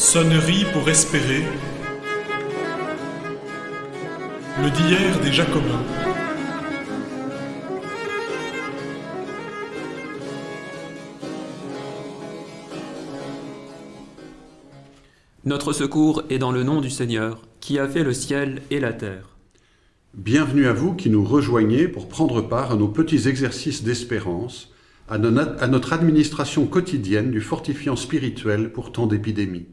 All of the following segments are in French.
Sonnerie pour espérer. Le d'hier des Jacobins. Notre secours est dans le nom du Seigneur, qui a fait le ciel et la terre. Bienvenue à vous qui nous rejoignez pour prendre part à nos petits exercices d'espérance, à, notre administration quotidienne du fortifiant spirituel pour tant d'épidémies.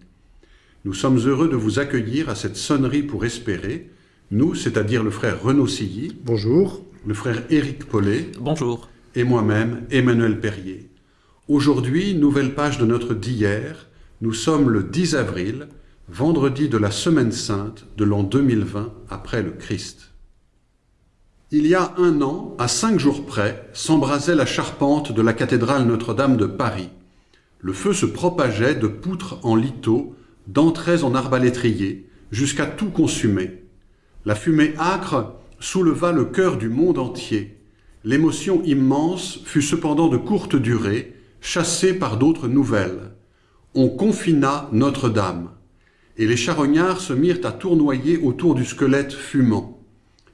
Nous sommes heureux de vous accueillir à cette sonnerie pour espérer, nous, c'est-à-dire le frère Renaud Silly. Bonjour. Le frère Éric Paulet. Bonjour. Et moi-même, Emmanuel Perrier. Aujourd'hui, nouvelle page de notre d'hier, nous sommes le 10 avril, vendredi de la Semaine Sainte de l'an 2020 après le Christ. Il y a un an, à cinq jours près, s'embrasait la charpente de la cathédrale Notre-Dame de Paris. Le feu se propageait de poutres en lithos, d'entrées en arbalétrier, jusqu'à tout consumer. La fumée âcre souleva le cœur du monde entier. L'émotion immense fut cependant de courte durée, chassée par d'autres nouvelles on confina Notre-Dame, et les charognards se mirent à tournoyer autour du squelette fumant.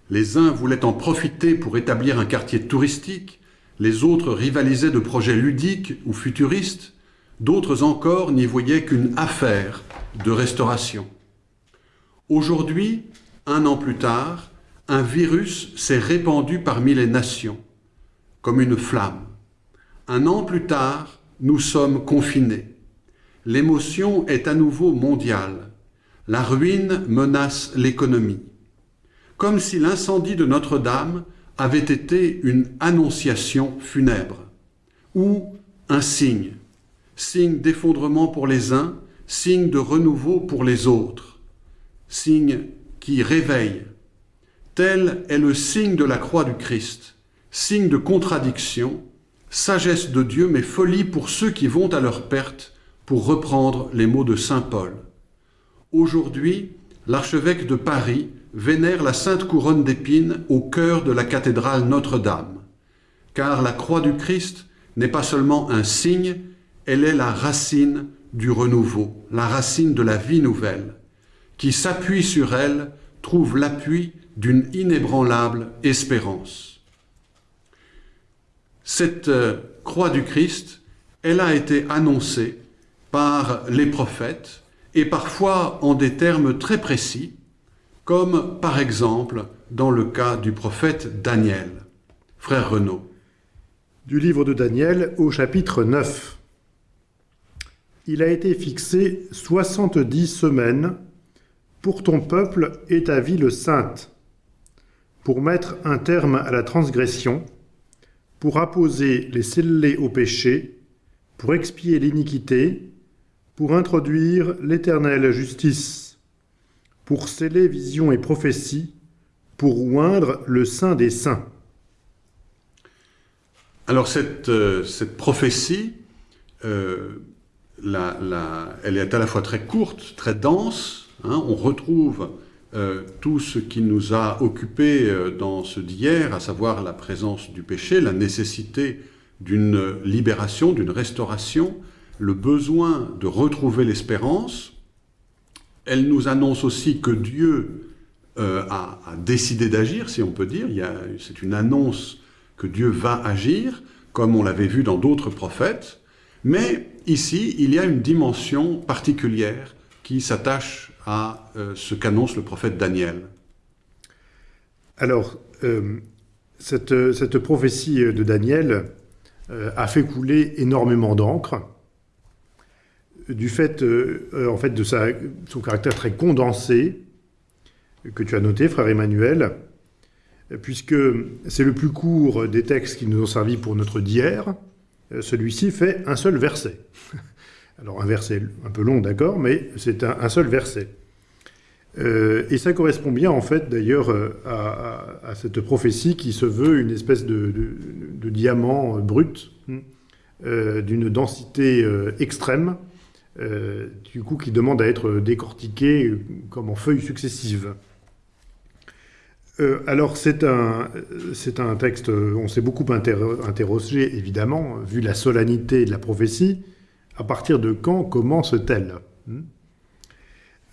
Les uns voulaient en profiter pour établir un quartier touristique, les autres rivalisaient de projets ludiques ou futuristes, d'autres encore n'y voyaient qu'une affaire de restauration. Aujourd'hui, un an plus tard, un virus s'est répandu parmi les nations, comme une flamme. Un an plus tard, nous sommes confinés l'émotion est à nouveau mondiale. La ruine menace l'économie. Comme si l'incendie de Notre-Dame avait été une annonciation funèbre, ou un signe, signe d'effondrement pour les uns, signe de renouveau pour les autres, signe qui réveille. Tel est le signe de la croix du Christ, signe de contradiction, sagesse de Dieu, mais folie pour ceux qui vont à leur perte pour reprendre les mots de Saint Paul. Aujourd'hui, l'archevêque de Paris vénère la sainte couronne d'épines au cœur de la cathédrale Notre-Dame, car la croix du Christ n'est pas seulement un signe, elle est la racine du renouveau, la racine de la vie nouvelle. Qui s'appuie sur elle trouve l'appui d'une inébranlable espérance. Cette euh, croix du Christ, elle a été annoncée par les prophètes et parfois en des termes très précis, comme par exemple dans le cas du prophète Daniel. Frère Renaud. Du livre de Daniel au chapitre 9. Il a été fixé 70 semaines pour ton peuple et ta ville sainte, pour mettre un terme à la transgression, pour apposer les scellés au péché, pour expier l'iniquité, pour introduire l'éternelle justice, pour sceller vision et prophétie, pour oindre le sein des saints. Alors cette, euh, cette prophétie, euh, elle est à la fois très courte, très dense. Hein. on retrouve euh, tout ce qui nous a occupés dans ce d'hier, à savoir la présence du péché, la nécessité d'une libération, d'une restauration, le besoin de retrouver l'espérance. Elle nous annonce aussi que Dieu euh, a, décidé d'agir, si on peut dire. C'est une annonce que Dieu va agir, comme on l'avait vu dans d'autres prophètes. Mais ici, il y a une dimension particulière qui s'attache à euh, ce qu'annonce le prophète Daniel. Alors, euh, cette, prophétie de Daniel a fait couler énormément d'encre du fait, euh, euh, en fait de son caractère très condensé, que tu as noté, frère Emmanuel, puisque c'est le plus court des textes qui nous ont servi pour notre d'hier, euh, celui-ci fait un seul verset. Alors un verset un peu long, d'accord, mais c'est un, seul verset. et ça correspond bien, en fait, d'ailleurs, à, cette prophétie qui se veut une espèce de, diamant brut, d'une densité extrême, euh, du coup qui demande à être décortiqué comme en feuilles successives. Euh, alors c'est un, texte, on s'est beaucoup interrogé évidemment, vu la solennité de la prophétie, à partir de quand commence-t-elle? Hmm?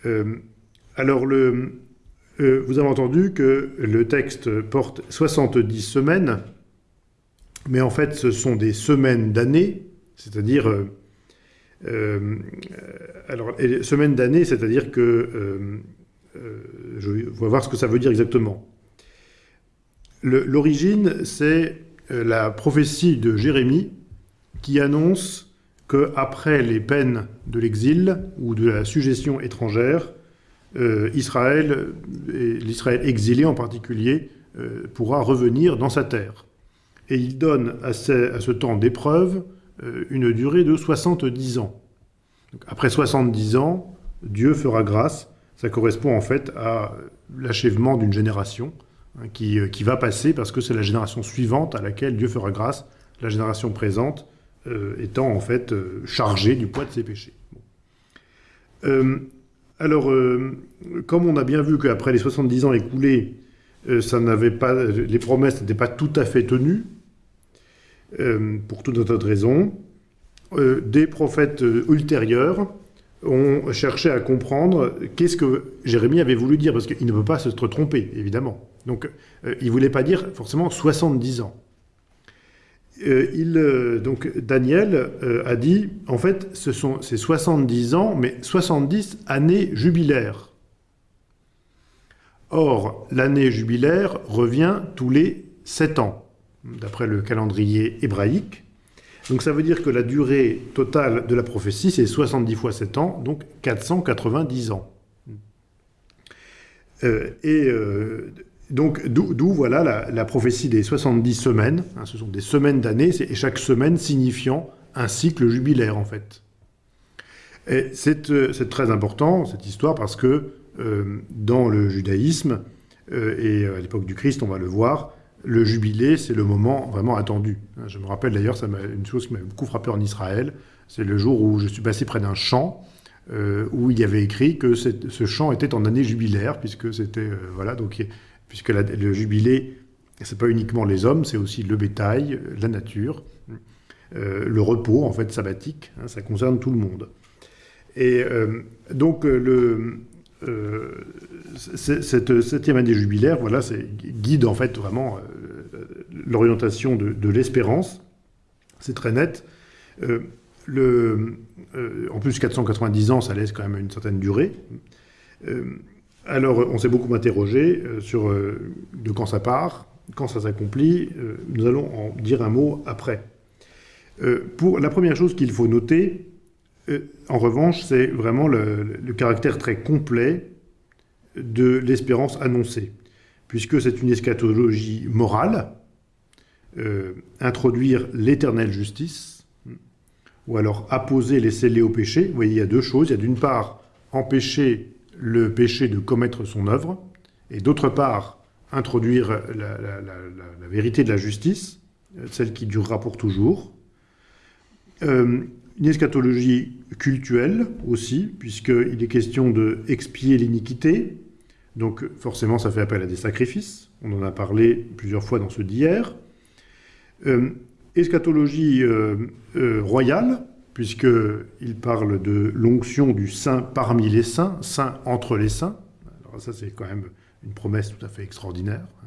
Euh, alors, le, euh, vous avez entendu que le texte porte 70 semaines, mais en fait, ce sont des semaines d'année, c'est-à-dire... Euh, euh, alors, semaines d'année, c'est-à-dire que... euh, euh, je vais voir ce que ça veut dire exactement. L'origine, c'est euh, la prophétie de Jérémie qui annonce qu'après les peines de l'exil ou de la suggestion étrangère, euh, Israël, et l'Israël exilé en particulier, euh, pourra revenir dans sa terre. Et il donne à ce, temps d'épreuve euh, une durée de 70 ans. Donc, après 70 ans, Dieu fera grâce. Ça correspond en fait à l'achèvement d'une génération hein, qui, euh, qui va passer parce que c'est la génération suivante à laquelle Dieu fera grâce, la génération présente euh, étant en fait euh, chargée du poids de ses péchés. Alors, comme on a bien vu qu'après les 70 ans écoulés, ça n'avait pas, les promesses n'étaient pas tout à fait tenues, pour toute autre raison, des prophètes ultérieurs ont cherché à comprendre qu'est-ce que Jérémie avait voulu dire, parce qu'il ne peut pas se tromper, évidemment. Donc, euh, il ne voulait pas dire forcément 70 ans. Euh, il, euh, donc, Daniel a dit, en fait, ce sont ces 70 ans, mais 70 années jubilaires. Or, l'année jubilaire revient tous les 7 ans, d'après le calendrier hébraïque. Donc ça veut dire que la durée totale de la prophétie, c'est 70 fois 7 ans, donc 490 ans. Et donc d'où voilà la, prophétie des 70 semaines. hein, ce sont des semaines d'année, c'est- et chaque semaine signifiant un cycle jubilaire en fait. Et c'est euh, très important cette histoire parce que euh, dans le judaïsme euh, et à l'époque du Christ, on va le voir, le jubilé, c'est le moment vraiment attendu. Hein, Je me rappelle d'ailleurs, une chose qui m'a beaucoup frappé en Israël, c'est le jour où je suis passé près d'un champ où il y avait écrit que ce champ était en année jubilaire, puisque c'était voilà donc puisque le jubilé, c'est pas uniquement les hommes, c'est aussi le bétail, la nature, euh, le repos en fait sabbatique, hein, ça concerne tout le monde. Et euh, donc euh, cette septième année jubilaire, voilà, guide en fait vraiment l'orientation de, l'espérance. C'est très net. En plus, 490 ans, ça laisse quand même une certaine durée. Euh, alors, on s'est beaucoup interrogé euh, sur euh, de quand ça part, quand ça s'accomplit. Euh, nous allons en dire un mot après. Euh, pour la première chose qu'il faut noter, euh, en revanche, c'est vraiment le, caractère très complet de l'espérance annoncée, puisque c'est une eschatologie morale, euh, introduire l'éternelle justice, ou alors apposer les scellés au péché. Vous voyez, il y a deux choses. Il y a d'une part empêcher le péché de commettre son œuvre, et d'autre part introduire la, vérité de la justice, celle qui durera pour toujours. Euh, une eschatologie cultuelle aussi, puisqu'il est question de expier l'iniquité. Donc forcément, ça fait appel à des sacrifices. On en a parlé plusieurs fois dans ce d'hier. Euh, eschatologie euh, royale, puisqu'il parle de l'onction du saint parmi les saints, saint entre les saints. Alors ça, c'est quand même une promesse tout à fait extraordinaire. hein.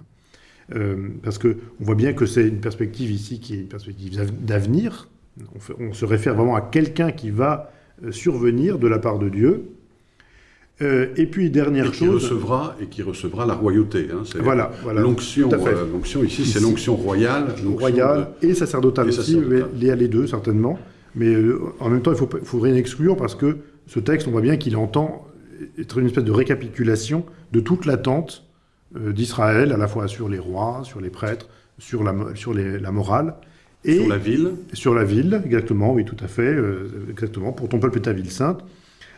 Euh, parce qu'on voit bien que c'est une perspective ici qui est une perspective d'av- d'avenir. On, se réfère vraiment à quelqu'un qui va euh, survenir de la part de Dieu. Euh, et puis, Et dernière qui chose... recevra, et qui recevra la royauté. hein, Voilà, voilà. L'onction, euh, ici, c'est l'onction royale. l'onction royal et sacerdotale et aussi, sacerdotale. mais les deux certainement. Mais euh, en même temps, il faut, faut rien exclure parce que ce texte, on voit bien qu'il entend être une espèce de récapitulation de toute l'attente euh, d'Israël, à la fois sur les rois, sur les prêtres, sur la, sur les- la morale. Et sur la ville. sur la ville, exactement, oui, tout à fait, euh, exactement, pour ton peuple et ta ville sainte.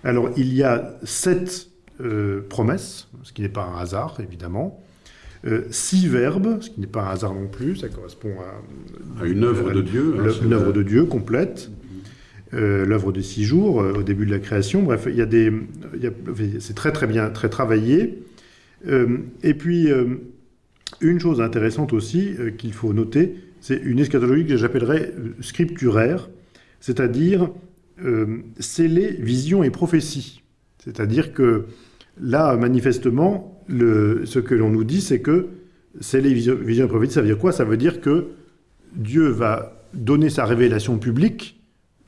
Alors, il y a sept euh, promesses, ce qui n'est pas un hasard, évidemment. Euh, six verbes, ce qui n'est pas un hasard non plus, ça correspond à, À une œuvre de Dieu, hein, une œuvre de Dieu complète, euh, l'œuvre des six jours euh, au début de la création. Bref, il y a des, c'est très très bien, très travaillé. Euh, et puis une chose intéressante aussi qu'il faut noter, c'est une eschatologie que j'appellerais scripturaire, c'est-à-dire sceller vision et prophétie. C'est-à-dire que là, manifestement, ce que l'on nous dit, c'est que c'est les visions, visions et prophéties. Ça veut dire quoi? Ça veut dire que Dieu va donner sa révélation publique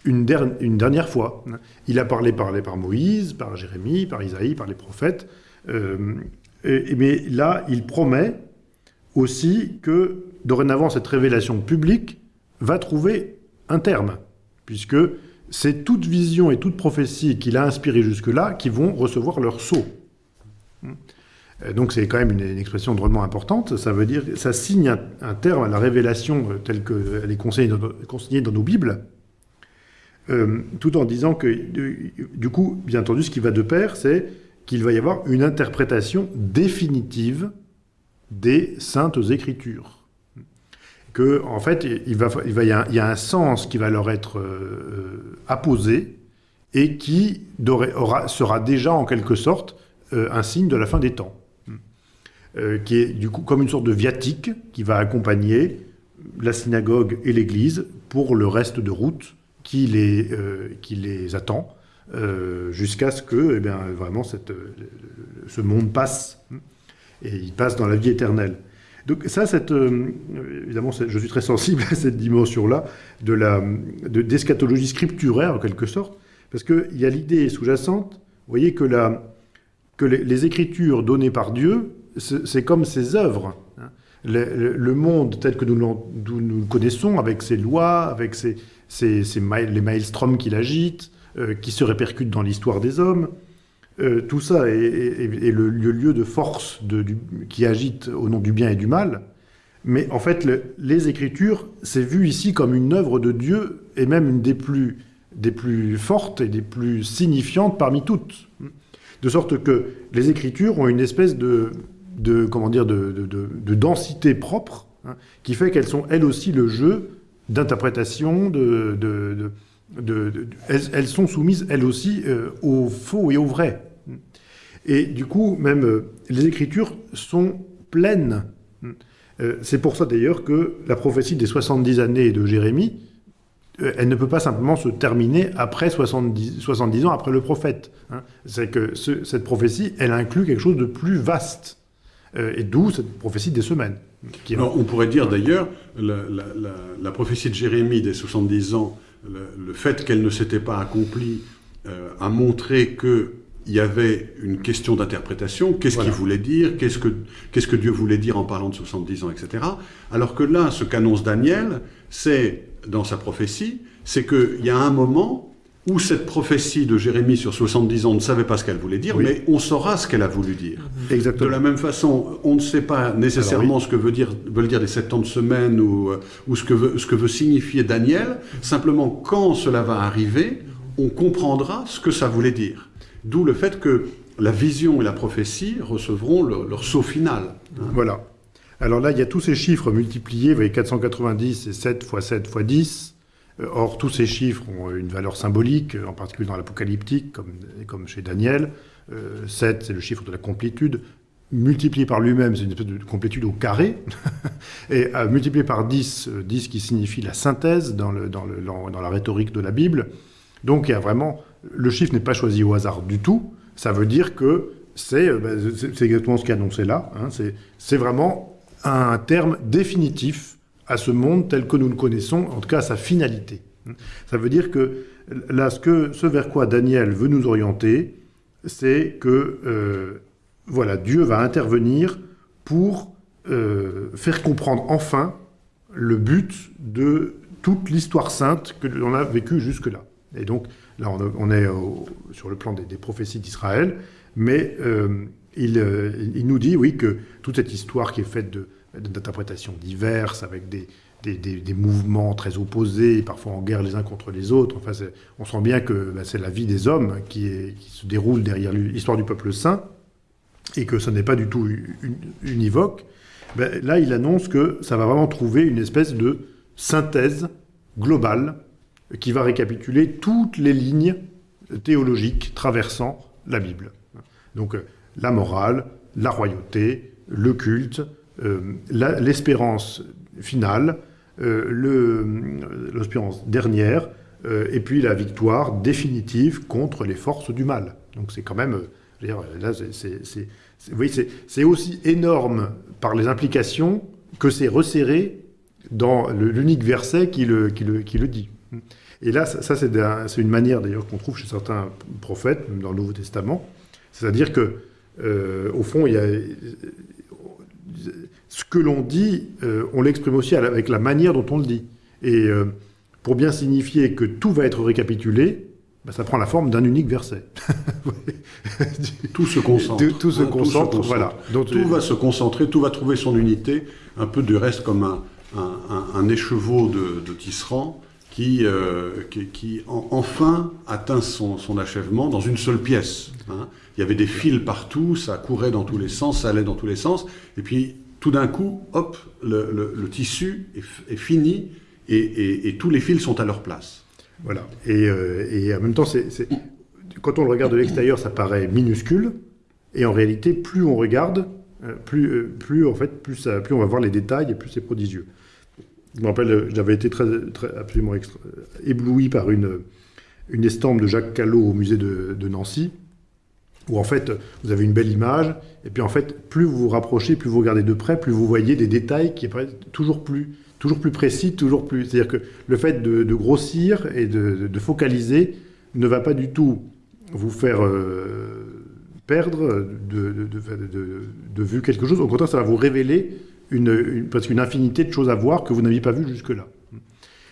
une, der- une dernière fois. Il a parlé, parlé par Moïse, par Jérémie, par Isaïe, par les prophètes. Euh, et- mais là, il promet aussi que dorénavant, cette révélation publique va trouver un terme, puisque c'est toute vision et toute prophétie qu'il a inspirée jusque-là qui vont recevoir leur sceau. Euh, Donc c'est quand même une, une expression drôlement importante. Ça veut dire, ça signe un, un terme à la révélation euh, telle qu'elle est consignée dans, nos- consignée dans nos Bibles, euh, tout en disant que, du, coup, bien entendu, ce qui va de pair, c'est qu'il va y avoir une interprétation définitive des saintes écritures. Que, en fait, il, va, il, va, il, y a, un sens qui va leur être euh, apposé et qui aura, sera déjà en quelque sorte euh, un signe de la fin des temps, qui est du coup comme une sorte de viatique qui va accompagner la synagogue et l'Église pour le reste de route qui les, euh, qui les attend, euh, jusqu'à ce que eh bien, vraiment euh, ce monde passe, et il passe dans la vie éternelle. Donc ça, évidemment, je suis très sensible à cette dimension-là de la de- d'eschatologie scripturaire, en quelque sorte, parce qu'il y a l'idée sous-jacente, vous voyez que, les, écritures données par Dieu, c'est comme ses œuvres. hein. Le, monde tel que nous le connaissons, avec ses lois, avec ses, mail- les maelstroms qu'il agite, euh, qui se répercutent dans l'histoire des hommes, euh, tout ça est, le, lieu de force qui agite au nom du bien et du mal. Mais en fait, le- les Écritures, c'est vu ici comme une œuvre de Dieu, et même une des plus, fortes et des plus signifiantes parmi toutes. De sorte que les Écritures ont une espèce de, comment dire, de densité propre, hein, qui fait qu'elles sont elles aussi le jeu d'interprétation, elles, sont soumises elles aussi euh, au faux et au vrai. Et du coup, même euh, les Écritures sont pleines. Euh, c'est pour ça d'ailleurs que la prophétie des 70 années de Jérémie, euh, elle ne peut pas simplement se terminer après 70, 70 ans après le prophète. hein. C'est que ce- cette prophétie, elle inclut quelque chose de plus vaste. Euh, et d'où cette prophétie des semaines. qui est- Alors, on pourrait dire d'ailleurs, la, la- la- la prophétie de Jérémie des 70 ans, le, le fait qu'elle ne s'était pas accomplie, euh, a montré que il y avait une question d'interprétation, qu'est-ce Voilà. qu'il voulait dire, qu'est-ce que, qu'est-ce que Dieu voulait dire en parlant de 70 ans, etc. Alors que là, ce qu'annonce Daniel, c'est, dans sa prophétie, c'est qu'il y a un moment où cette prophétie de Jérémie sur 70 ans, on ne savait pas ce qu'elle voulait dire, Oui. mais on saura ce qu'elle a voulu dire. De Exactement. la même façon, on ne sait pas nécessairement ce que veut dire, veulent dire les 70 semaines ou, euh, ou ce, que veut, ce que veut signifier Daniel. Simplement, quand cela va arriver, on comprendra ce que ça voulait dire. D'où le fait que la vision et la prophétie recevront leur, leur saut final. hein. Voilà. Alors là, il y a tous ces chiffres multipliés, vous voyez, 490, c'est 7 fois 7 fois 10. Euh, Or, tous ces chiffres ont une valeur symbolique, euh, en particulier dans l'apocalyptique, comme, chez Daniel. Euh, 7, c'est le chiffre de la complétude. Multiplié par lui-même, c'est une espèce de complétude au carré. Et euh, multiplié par 10, euh, 10 qui signifie la synthèse dans, la rhétorique de la Bible. Donc, vraiment... Le chiffre n'est pas choisi au hasard du tout. Ça veut dire que c'est euh, c'est exactement ce qui est annoncé là. hein. C'est vraiment un terme définitif à ce monde tel que nous le connaissons, en tout cas à sa finalité. Ça veut dire que là, ce, vers quoi Daniel veut nous orienter, c'est que euh, voilà, Dieu va intervenir pour euh, faire comprendre enfin le but de toute l'histoire sainte que l'on a vécue jusque-là. Et donc là, on, est sur le plan des, prophéties d'Israël, mais euh, il, il nous dit, oui, que toute cette histoire qui est faite de- d'interprétations diverses, avec des, des, mouvements très opposés, parfois en guerre les uns contre les autres, enfin, on sent bien que bah, c'est la vie des hommes qui, se déroule derrière l'histoire du peuple saint, et que ce n'est pas du tout un- univoque. Ben, là, il annonce que ça va vraiment trouver une espèce de synthèse globale qui va récapituler toutes les lignes théologiques traversant la Bible. Donc euh, la morale, la royauté, le culte, l'espérance finale, euh, le- l'espérance dernière, euh, et puis la victoire définitive contre les forces du mal. Donc c'est quand même, euh, là, c'est- aussi énorme par les implications que c'est resserré dans l'unique verset qui le, qui, le, qui le dit. Et là, ça, ça, c'est une manière d'ailleurs qu'on trouve chez certains prophètes, même dans le Nouveau Testament. C'est-à-dire que, euh, au fond, il y a, ce que l'on dit, euh, on l'exprime aussi avec la manière dont on le dit. Et euh, pour bien signifier que tout va être récapitulé, bah, ça prend la forme d'un unique verset. Tout se concentre. Tout- tout se Hein, concentre, voilà. Donc, tout euh, va se concentrer, tout va trouver son unité, un peu du reste comme un, un- un- un écheveau de, de tisserand qui, euh, qui, qui en- enfin atteint son, son achèvement dans une seule pièce. hein. Il y avait des fils partout, ça courait dans tous les sens, ça allait dans tous les sens, et puis tout d'un coup, hop, le, tissu est, fini et, tous les fils sont à leur place. Voilà. Et, euh, et en même temps, quand on le regarde de l'extérieur, ça paraît minuscule. Et en réalité, plus on regarde, euh, plus, plus, en fait, plus, ça- plus on va voir les détails et plus c'est prodigieux. Je me rappelle, j'avais été très, absolument ébloui par une, estampe de Jacques Callot au musée de, Nancy, où en fait, vous avez une belle image, et puis en fait, plus vous vous rapprochez, plus vous regardez de près, plus vous voyez des détails qui apparaissent toujours plus, toujours plus précis, toujours plus... C'est-à-dire que le fait de, grossir et de, focaliser ne va pas du tout vous faire euh, perdre de vue quelque chose. Au contraire, ça va vous révéler une, une, presque une infinité de choses à voir que vous n'aviez pas vues jusque-là.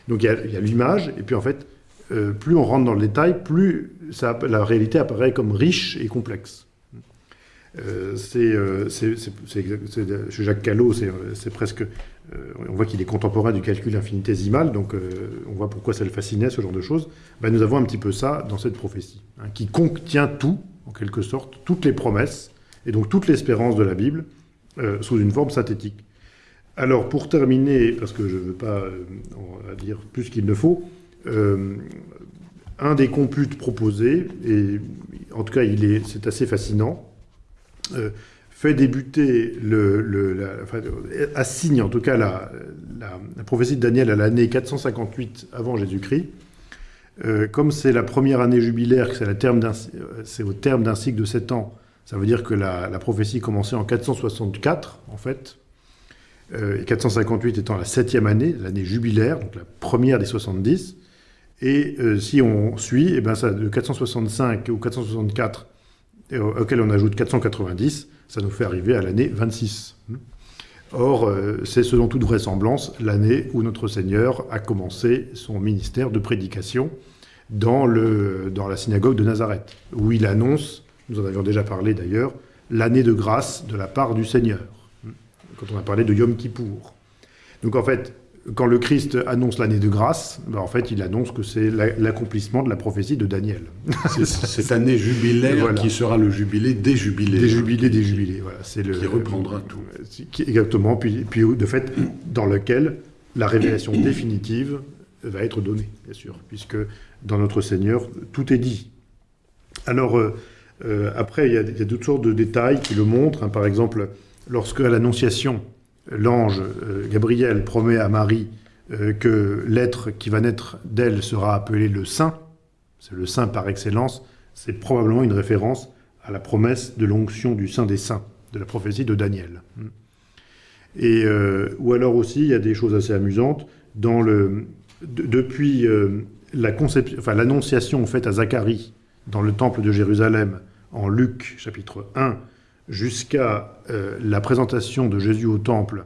Donc il y a- a l'image, et puis en fait, euh, plus on rentre dans le détail, plus ça, la réalité apparaît comme riche et complexe. Euh, c'est, euh, Jacques Callot, c'est, c'est presque. euh, on voit qu'il est contemporain du calcul infinitésimal, donc euh, on voit pourquoi ça le fascinait, ce genre de choses. Ben, nous avons un petit peu ça dans cette prophétie, hein, qui contient tout, en quelque sorte, toutes les promesses, et donc toute l'espérance de la Bible, euh, sous une forme synthétique. Alors, pour terminer, parce que je ne veux pas euh, dire plus qu'il ne faut, euh, un des computes proposés, et en tout cas, c'est assez fascinant, fait débuter, le, enfin, assigne en tout cas la, prophétie de Daniel à l'année 458 avant Jésus-Christ. Comme c'est la première année jubilaire, c'est, au terme d'un cycle de 7 ans, ça veut dire que la, prophétie commençait en 464, en fait, euh, et 458 étant la septième année, l'année jubilaire, donc la première des 70. Et euh, si on suit, eh ben ça, de 465 ou 464, et au- auquel on ajoute 490, ça nous fait arriver à l'année 26. Or, euh, c'est selon toute vraisemblance l'année où notre Seigneur a commencé son ministère de prédication dans, le, dans la synagogue de Nazareth, où il annonce, nous en avions déjà parlé d'ailleurs, l'année de grâce de la part du Seigneur, quand on a parlé de Yom Kippour. Donc en fait, quand le Christ annonce l'année de grâce, ben, en fait, il annonce que c'est la- l'accomplissement de la prophétie de Daniel. C'est cette année jubilaire Voilà. qui sera le jubilé des jubilés. Des jubilés, des jubilés. Voilà, c'est le Qui reprendra tout. Exactement. Puis, puis de fait, dans lequel la révélation définitive va être donnée, bien sûr, puisque dans notre Seigneur tout est dit. Alors euh, euh, après, il y, a, toutes sortes de détails qui le montrent. hein. Par exemple, lorsque à l'Annonciation, l'ange euh, Gabriel promet à Marie euh, que l'être qui va naître d'elle sera appelé le Saint, c'est le Saint par excellence, c'est probablement une référence à la promesse de l'onction du Saint des Saints, de la prophétie de Daniel. Et, euh, ou alors aussi, il y a des choses assez amusantes. Dans le, de- depuis la conception, enfin, l'annonciation faite à Zacharie dans le temple de Jérusalem en Luc chapitre 1 jusqu'à euh, la présentation de Jésus au temple,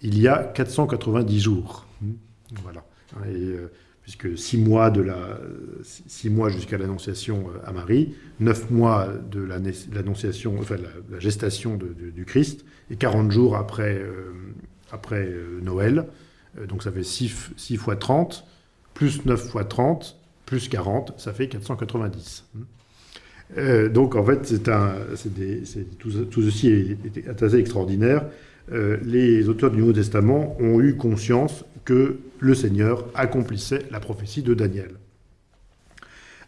il y a 490 jours. Voilà. Et, euh, puisque six mois, la, mois jusqu'à l'annonciation euh, à Marie, neuf mois de enfin la, gestation du Christ, et 40 jours après, euh, après euh, Noël. Euh, donc ça fait 6, fois 30, plus 9 fois 30, plus 40, ça fait 490. Euh, donc en fait, c'est un, des- tout, tout ceci est, assez extraordinaire. Euh, les auteurs du Nouveau Testament ont eu conscience que le Seigneur accomplissait la prophétie de Daniel.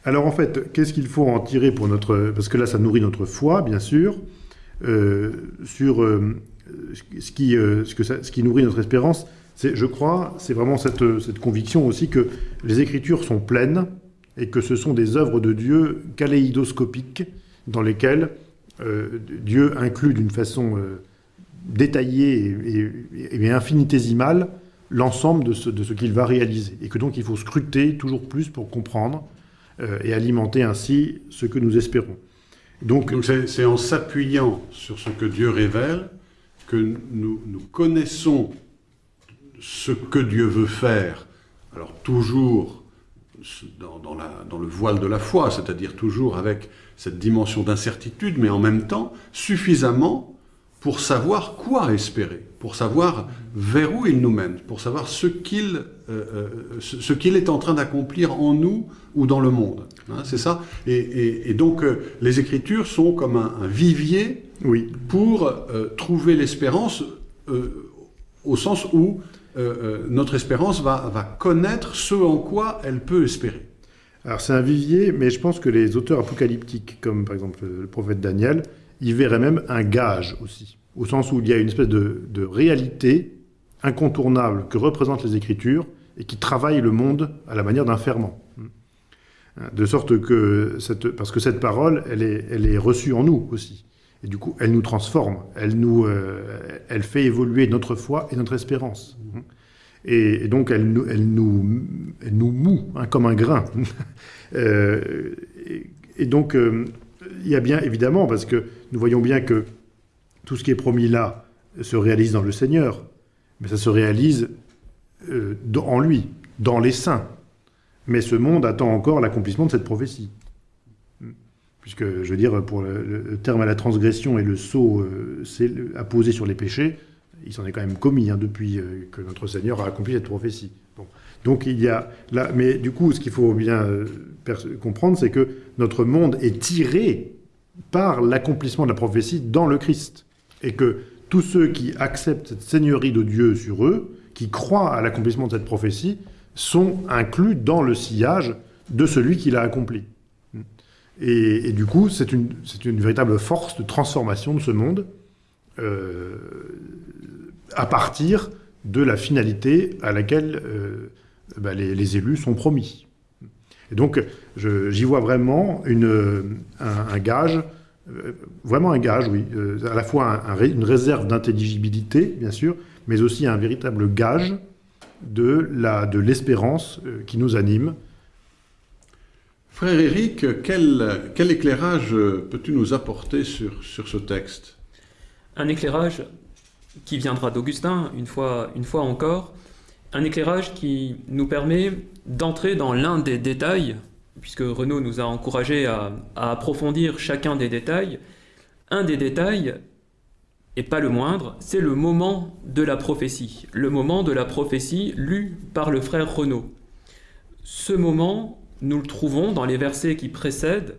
Alors en fait, qu'est-ce qu'il faut en tirer pour notre... Parce que là, ça nourrit notre foi, bien sûr, euh, sur ce qui nourrit notre espérance. Je crois, c'est vraiment cette, conviction aussi que les Écritures sont pleines et que ce sont des œuvres de Dieu kaléidoscopiques dans lesquelles euh, Dieu inclut d'une façon euh, détaillée et, infinitésimale l'ensemble de ce, qu'il va réaliser. Et que donc il faut scruter toujours plus pour comprendre euh, et alimenter ainsi ce que nous espérons. Donc c'est en s'appuyant sur ce que Dieu révèle que nous, connaissons ce que Dieu veut faire. Alors toujours dans, dans, la, dans le voile de la foi, c'est-à-dire toujours avec cette dimension d'incertitude, mais en même temps suffisamment pour savoir quoi espérer, pour savoir vers où il nous mène, pour savoir ce qu'il euh, euh ce qu'il est en train d'accomplir en nous ou dans le monde. Hein, c'est ça et, et, et, donc euh, les Écritures sont comme un, un vivier oui. pour euh, trouver l'espérance au sens où euh, notre espérance va, connaître ce en quoi elle peut espérer. Alors c'est un vivier, mais je pense que les auteurs apocalyptiques, comme par exemple le prophète Daniel, y verraient même un gage aussi, au sens où il y a une espèce de, réalité incontournable que représentent les Écritures et qui travaille le monde à la manière d'un ferment. De sorte que, parce que cette parole, elle est reçue en nous aussi. Et du coup, elle nous transforme, elle, nous, euh, elle fait évoluer notre foi et notre espérance. Et, donc, elle, nous, elle, nous, nous moue hein, comme un grain. euh, et, donc, euh, il y a bien, évidemment, parce que nous voyons bien que tout ce qui est promis là se réalise dans le Seigneur, mais ça se réalise en lui, dans les saints. Mais ce monde attend encore l'accomplissement de cette prophétie puisque, je veux dire, pour le, terme à la transgression et le sceau euh, apposé sur les péchés, il s'en est quand même commis hein, depuis euh, que notre Seigneur a accompli cette prophétie. Donc il y a là, mais du coup, ce qu'il faut bien euh, comprendre, c'est que notre monde est tiré par l'accomplissement de la prophétie dans le Christ, et que tous ceux qui acceptent cette seigneurie de Dieu sur eux, qui croient à l'accomplissement de cette prophétie, sont inclus dans le sillage de celui qui l'a accompli. Et, du coup, c'est une, véritable force de transformation de ce monde euh, à partir de la finalité à laquelle euh, bah, les, élus sont promis. Et donc, j'y vois vraiment un, gage, euh, vraiment un gage, oui, à la fois un, une réserve d'intelligibilité, bien sûr, mais aussi un véritable gage de l'espérance qui nous anime, Frère Éric, quel, éclairage peux-tu nous apporter sur, sur ce texte? Un éclairage qui viendra d'Augustin, une fois, une fois encore, un éclairage qui nous permet d'entrer dans l'un des détails, puisque Renaud nous a encouragé à, à, approfondir chacun des détails. Un des détails, et pas le moindre, c'est le moment de la prophétie, le moment de la prophétie lu par le frère Renaud. Ce moment nous le trouvons dans les versets qui précèdent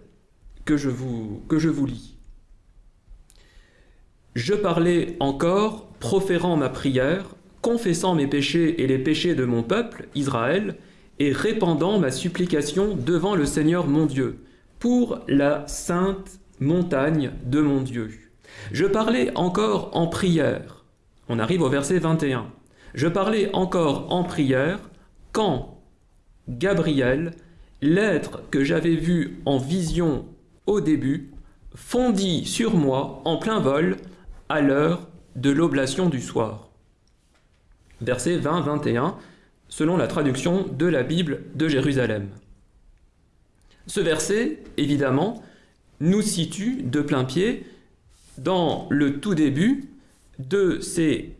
que je vous, que je vous lis. Je parlais encore, proférant ma prière, confessant mes péchés et les péchés de mon peuple, Israël, et répandant ma supplication devant le Seigneur mon Dieu, pour la sainte montagne de mon Dieu. Je parlais encore en prière. On arrive au verset 21. Je parlais encore en prière quand Gabriel l'être que j'avais vu en vision au début fondit sur moi en plein vol à l'heure de l'oblation du soir. Verset 20-21, selon la traduction de la Bible de Jérusalem. Ce verset, évidemment, nous situe de plein pied dans le tout début de ces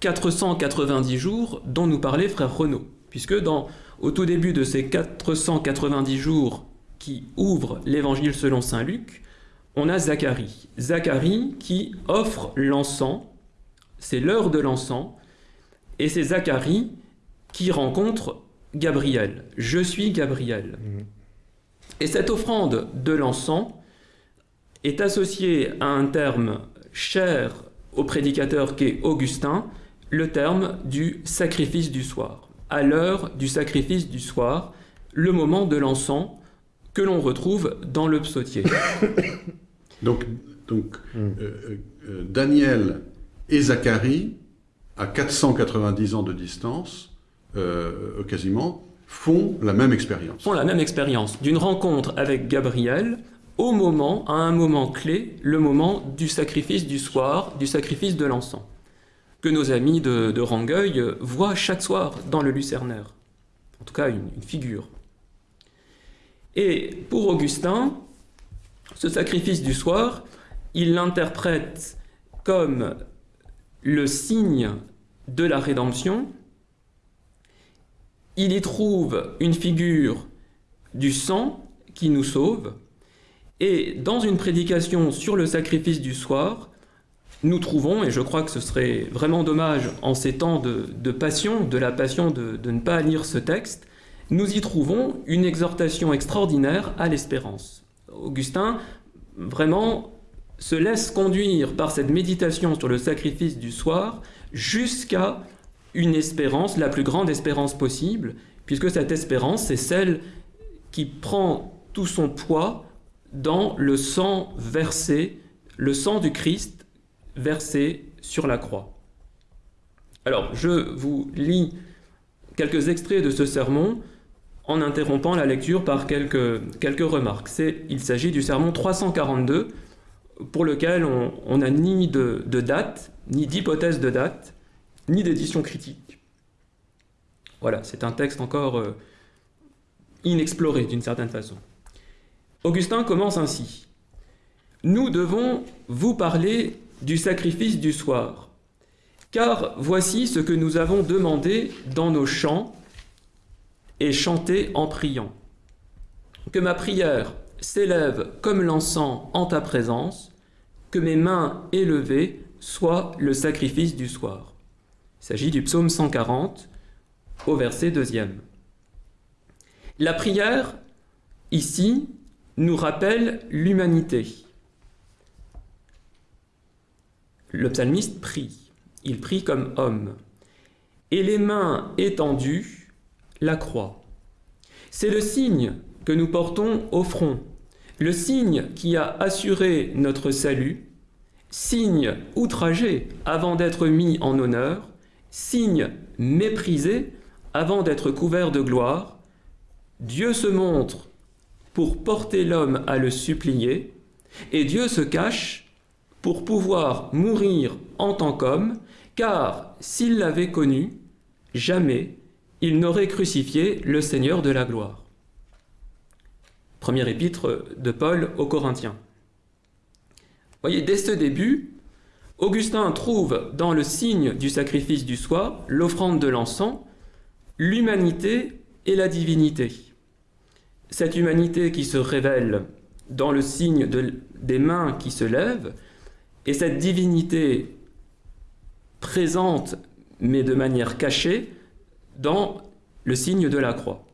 490 jours dont nous parlait frère Renaud, puisque dans au tout début de ces 490 jours qui ouvrent l'évangile selon saint Luc, on a Zacharie. Zacharie qui offre l'encens, c'est l'heure de l'encens, et c'est Zacharie qui rencontre Gabriel. Je suis Gabriel. Mmh. Et cette offrande de l'encens est associée à un terme cher au prédicateur qu'est Augustin, le terme du sacrifice du soir à l'heure du sacrifice du soir, le moment de l'encens que l'on retrouve dans le psautier. donc, donc mm. euh, euh, Daniel et Zacharie, à 490 ans de distance, euh, quasiment, font la même expérience. font la même expérience d'une rencontre avec Gabriel au moment, à un moment clé, le moment du sacrifice du soir, du sacrifice de l'encens, que nos amis de, Rangueil voient chaque soir dans le Lucernaire. En tout cas, une figure. Et pour Augustin, ce sacrifice du soir, il l'interprète comme le signe de la rédemption. Il y trouve une figure du sang qui nous sauve. Et dans une prédication sur le sacrifice du soir, nous trouvons, et je crois que ce serait vraiment dommage en ces temps de, de passion, de la passion de, de ne pas lire ce texte, nous y trouvons une exhortation extraordinaire à l'espérance. Augustin, vraiment, se laisse conduire par cette méditation sur le sacrifice du soir jusqu'à une espérance, la plus grande espérance possible, puisque cette espérance, c'est celle qui prend tout son poids dans le sang versé, le sang du Christ versé sur la croix. Alors, je vous lis quelques extraits de ce sermon en interrompant la lecture par quelques, quelques remarques. Il s'agit du sermon 342, pour lequel on n'a ni de, date, ni d'hypothèse de date, ni d'édition critique. Voilà, c'est un texte encore euh, inexploré d'une certaine façon. Augustin commence ainsi. Nous devons vous parler du sacrifice du soir, car voici ce que nous avons demandé dans nos chants et chanté en priant. Que ma prière s'élève comme l'encens en ta présence, que mes mains élevées soient le sacrifice du soir. Il s'agit du psaume 140 au verset 2 La prière, ici, nous rappelle l'humanité. Le psalmiste prie, il prie comme homme, et les mains étendues, la croix. C'est le signe que nous portons au front, le signe qui a assuré notre salut, signe outragé avant d'être mis en honneur, signe méprisé avant d'être couvert de gloire, Dieu se montre pour porter l'homme à le supplier, et Dieu se cache pour pouvoir mourir en tant qu'homme, car s'il l'avait connu, jamais il n'aurait crucifié le Seigneur de la gloire. Première épître de Paul aux Corinthiens. Voyez, dès ce début, Augustin trouve dans le signe du sacrifice du soir, l'offrande de l'encens, l'humanité et la divinité. Cette humanité qui se révèle dans le signe de, des mains qui se lèvent, et cette divinité présente, mais de manière cachée, dans le signe de la croix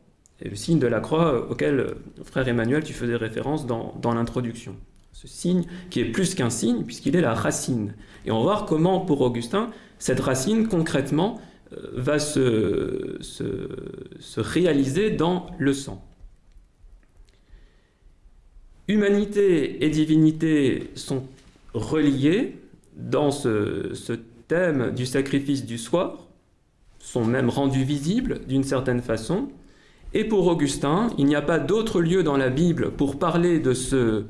et le signe de la croix auquel, euh, frère Emmanuel, tu faisais référence dans, l'introduction. Ce signe qui est plus qu'un signe, puisqu'il est la racine. Et on va voir comment, pour Augustin, cette racine, concrètement, euh, va se, se, se réaliser dans le sang. Humanité et divinité sont reliées dans ce, ce thème du sacrifice du soir, sont même rendus visibles d'une certaine façon, et pour Augustin, il n'y a pas d'autre lieu dans la Bible pour parler de, ce,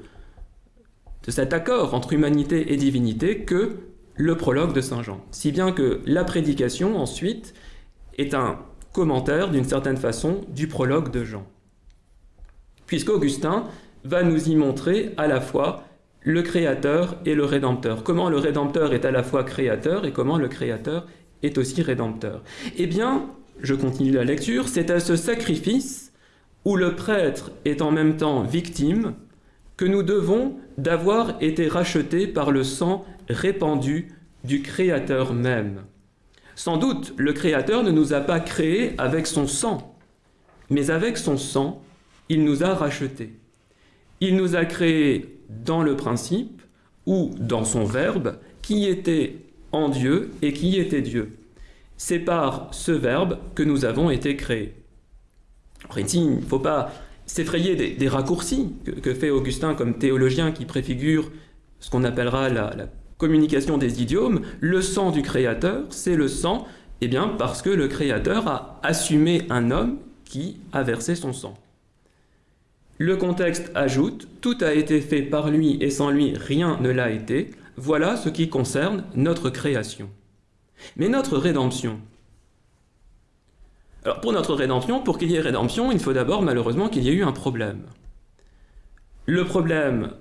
de cet accord entre humanité et divinité que le prologue de Saint Jean. Si bien que la prédication, ensuite, est un commentaire, d'une certaine façon, du prologue de Jean. Puisqu'Augustin va nous y montrer à la fois le Créateur et le Rédempteur. Comment le Rédempteur est à la fois Créateur et comment le Créateur est aussi Rédempteur. Eh bien, je continue la lecture, c'est à ce sacrifice où le prêtre est en même temps victime que nous devons d'avoir été rachetés par le sang répandu du Créateur même. Sans doute, le Créateur ne nous a pas créés avec son sang, mais avec son sang, il nous a rachetés. Il nous a créés dans le principe ou dans son Verbe qui était en Dieu et qui était Dieu c'est par ce verbe que nous avons été créés. Alors ici, il ne faut pas s'effrayer des, raccourcis que, fait Augustin comme théologien qui préfigure ce qu'on appellera la, la, communication des idiomes. Le sang du Créateur, c'est le sang, eh bien, parce que le Créateur a assumé un homme qui a versé son sang. Le contexte ajoute Tout a été fait par lui et sans lui rien ne l'a été. Voilà ce qui concerne notre création. Mais notre rédemption. Alors pour notre rédemption, pour qu'il y ait rédemption, il faut d'abord malheureusement qu'il y ait eu un problème. Le problème,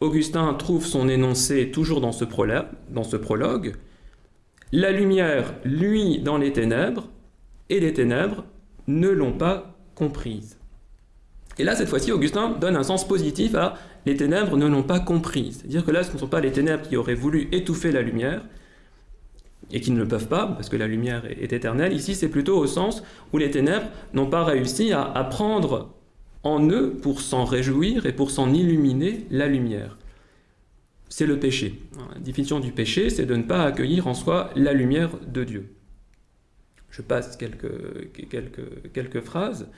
Augustin trouve son énoncé toujours dans ce, prologue. La lumière, lui, dans les ténèbres, et les ténèbres ne l'ont pas comprise. Et là, cette fois-ci, Augustin donne un sens positif à les ténèbres ne l'ont pas comprise. C'est-à-dire que là, ce ne sont pas les ténèbres qui auraient voulu étouffer la lumière, et qui ne le peuvent pas, parce que la lumière est éternelle. Ici, c'est plutôt au sens où les ténèbres n'ont pas réussi à, à prendre en eux pour s'en réjouir et pour s'en illuminer la lumière. C'est le péché. La définition du péché, c'est de ne pas accueillir en soi la lumière de Dieu. Je passe quelques, quelques phrases.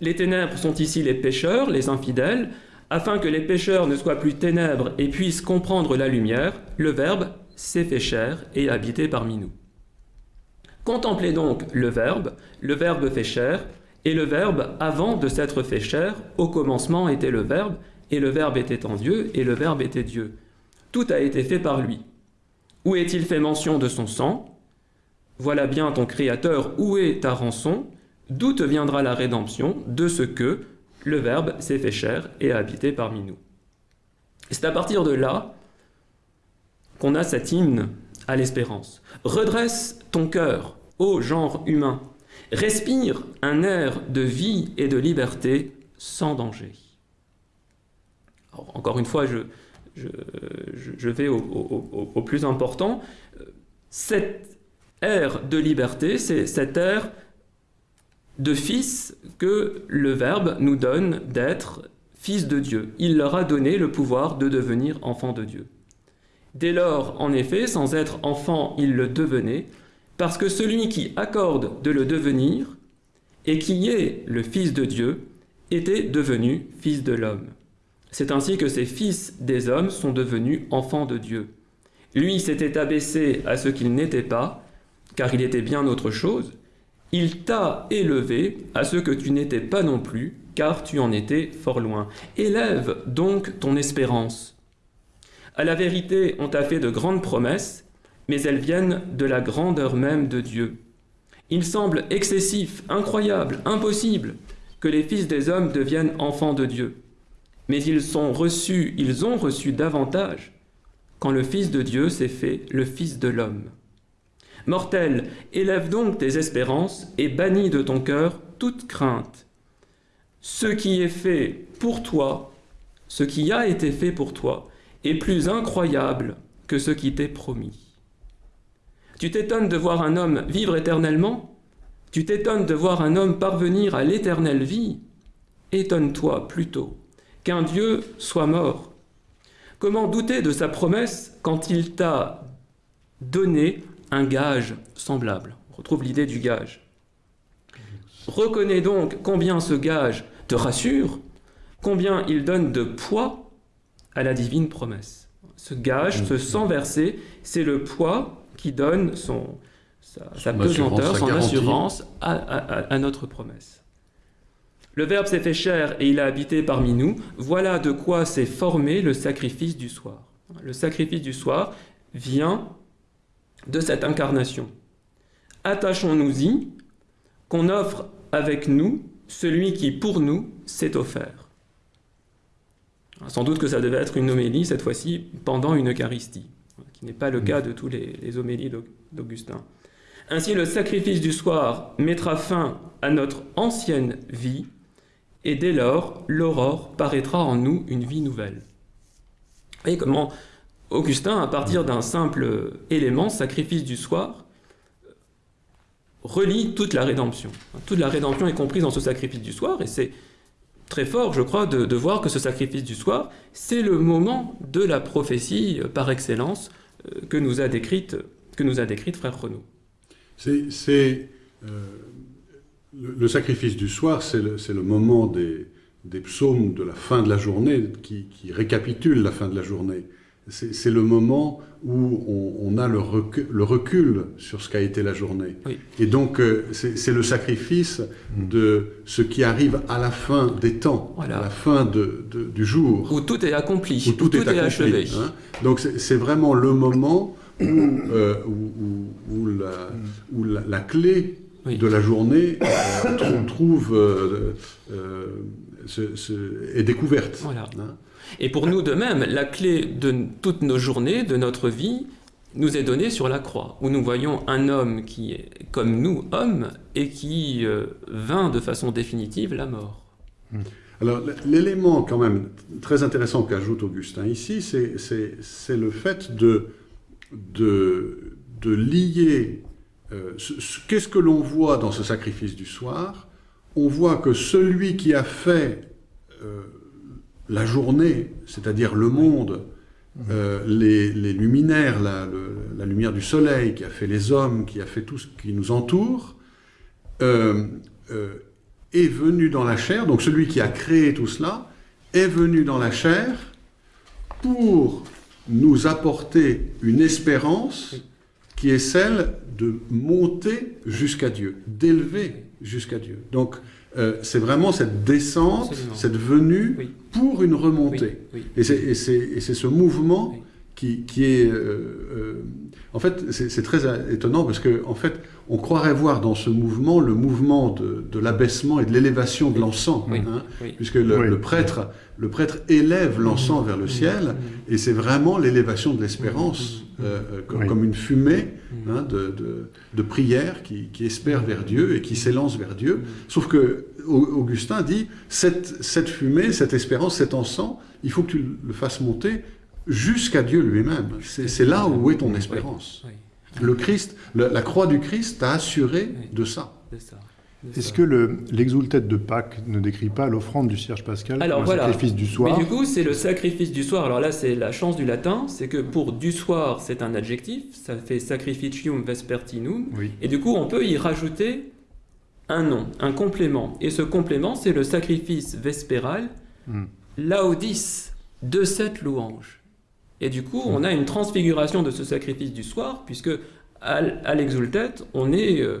Les ténèbres sont ici les pécheurs, les infidèles. Afin que les pécheurs ne soient plus ténèbres et puissent comprendre la lumière, le Verbe s'est fait chair et habité parmi nous. Contemplez donc le Verbe, le Verbe fait chair, et le Verbe, avant de s'être fait chair, au commencement était le Verbe, et le Verbe était en Dieu, et le Verbe était Dieu. Tout a été fait par lui. Où est-il fait mention de son sang? Voilà bien ton Créateur, où est ta rançon? D'où te viendra la rédemption De ce que le Verbe s'est fait chair et a habité parmi nous. C'est à partir de là qu'on a cet hymne à l'espérance. Redresse ton cœur, ô genre humain, respire un air de vie et de liberté sans danger. encore une fois, je, vais au, plus important. Cet air de liberté, c'est cet air de fils que le Verbe nous donne d'être fils de Dieu. Il leur a donné le pouvoir de devenir enfants de Dieu. Dès lors, en effet, sans être enfant, il le devenait, parce que celui qui accorde de le devenir, et qui est le Fils de Dieu, était devenu Fils de l'homme. C'est ainsi que ces fils des hommes sont devenus enfants de Dieu. Lui s'était abaissé à ce qu'il n'était pas, car il était bien autre chose. Il t'a élevé à ce que tu n'étais pas non plus, car tu en étais fort loin. Élève donc ton espérance. À la vérité, on t'a fait de grandes promesses, mais elles viennent de la grandeur même de Dieu. Il semble excessif, incroyable, impossible que les fils des hommes deviennent enfants de Dieu. Mais ils sont reçus, ils ont reçu davantage quand le Fils de Dieu s'est fait le Fils de l'homme. Mortel, élève donc tes espérances et bannis de ton cœur toute crainte. Ce qui est fait pour toi, ce qui a été fait pour toi, est plus incroyable que ce qui t'est promis. Tu t'étonnes de voir un homme vivre éternellement? Tu t'étonnes de voir un homme parvenir à l'éternelle vie? Étonne-toi plutôt qu'un Dieu soit mort. Comment douter de sa promesse quand il t'a donné un gage semblable On retrouve l'idée du gage. Reconnais donc combien ce gage te rassure, combien il donne de poids à la divine promesse. Ce gage, ce sang versé, c'est le poids qui donne son, sa, pesanteur, son assurance à, notre promesse. Le Verbe s'est fait chair et il a habité parmi nous. Voilà de quoi s'est formé le sacrifice du soir. Le sacrifice du soir vient de cette incarnation. Attachons-nous-y, qu'on offre avec nous celui qui pour nous s'est offert. Sans doute que ça devait être une homélie, cette fois-ci, pendant une Eucharistie, qui n'est pas le cas de tous les, homélies d'Augustin. Ainsi, le sacrifice du soir mettra fin à notre ancienne vie, et dès lors, l'aurore paraîtra en nous une vie nouvelle. Vous voyez comment Augustin, à partir d'un simple élément, sacrifice du soir, relie toute la rédemption. Toute la rédemption est comprise dans ce sacrifice du soir, et c'est très fort, je crois, de, voir que ce sacrifice du soir, c'est le moment de la prophétie euh, par excellence euh, que nous a décrite, que nous a décrite frère Renaud. C'est euh, le, sacrifice du soir, c'est le, moment des, psaumes de la fin de la journée qui, qui récapitule la fin de la journée. C'est le moment où on, on a le recul, le recul sur ce qu'a été la journée. Oui. Et donc, euh, c'est le sacrifice de ce qui arrive à la fin des temps, Voilà. à la fin de- de- du jour Où tout est accompli, où tout, est, accompli, achevé. hein. Donc c'est vraiment le moment où, euh, où, où- où la, où la- la clé Oui. de la journée euh, trou- trouve euh, euh, ce- ce- est découverte. Voilà. hein. Et pour nous de même, la clé de toutes nos journées, de notre vie, nous est donnée sur la croix, où nous voyons un homme qui est comme nous, homme, et qui euh, vint de façon définitive la mort. Alors l- l'élément quand même très intéressant qu'ajoute Augustin ici, c'est- le fait de, de, de lier euh, ce- ce- qu'est-ce que l'on voit dans ce sacrifice du soir? On voit que celui qui a fait euh, la journée, c'est-à-dire le monde, euh, les, les luminaires, la, le- la lumière du soleil, qui a fait les hommes, qui a fait tout ce qui nous entoure, euh, euh, est venu dans la chair, donc celui qui a créé tout cela, est venu dans la chair pour nous apporter une espérance qui est celle de monter jusqu'à Dieu, d'élever jusqu'à Dieu. Donc c'est vraiment cette descente, Absolument. cette venue Oui. Pour une remontée. oui. Et c'est- et ce mouvement. Qui, qui est... euh, euh, en fait, c'est très étonnant parce que, en fait, on croirait voir dans ce mouvement le mouvement de, de l'abaissement et de l'élévation de l'encens. Oui. hein, Oui. puisque le, Oui. le prêtre, le prêtre élève l'encens vers le ciel, et c'est vraiment l'élévation de l'espérance, euh, euh, comme, Oui. comme une fumée hein, de, de, de prière qui, qui espère vers Dieu et qui s'élance vers Dieu. Sauf que Au- Augustin dit, cette, cette fumée, cette espérance, cet encens, il faut que tu le fasses monter jusqu'à Dieu lui-même. C'est là où est ton espérance. Le Christ, le- la croix du Christ t'a assuré de ça. Est-ce que le- l'exultète de Pâques ne décrit pas l'offrande du cierge pascal Alors, comme voilà. un sacrifice du soir Mais du coup, c'est le sacrifice du soir. Alors là, c'est la chance du latin, c'est que pour du soir, c'est un adjectif, ça fait sacrificium vespertinum, Oui. et du coup, on peut y rajouter un nom, un complément. Et ce complément, c'est le sacrifice vespéral, Hmm. laudis, de cette louange. Et du coup, on a une transfiguration de ce sacrifice du soir, puisque à, l'exultète, on est euh,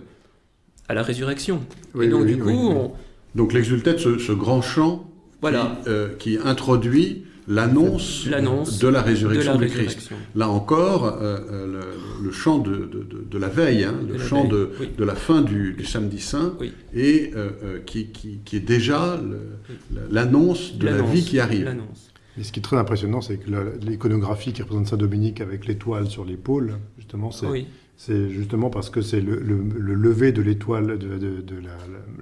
à la résurrection. Oui, et donc, oui, du coup, oui. on- Donc l'exultète, ce, ce grand chant voilà, qui, euh, qui introduit l'annonce de la de résurrection la du Christ. Là encore, euh, le, le chant de, de- de- de la veille, hein, le chant veille, de, oui. de la fin du, du samedi saint, Oui. et euh, qui, qui- qui est déjà l'annonce de la vie qui arrive. Et ce qui est très impressionnant, c'est que l'iconographie qui représente Saint-Dominique avec l'étoile sur l'épaule, justement, c'est Oui, justement parce que c'est le, le- le lever de l'étoile, de, de- de la,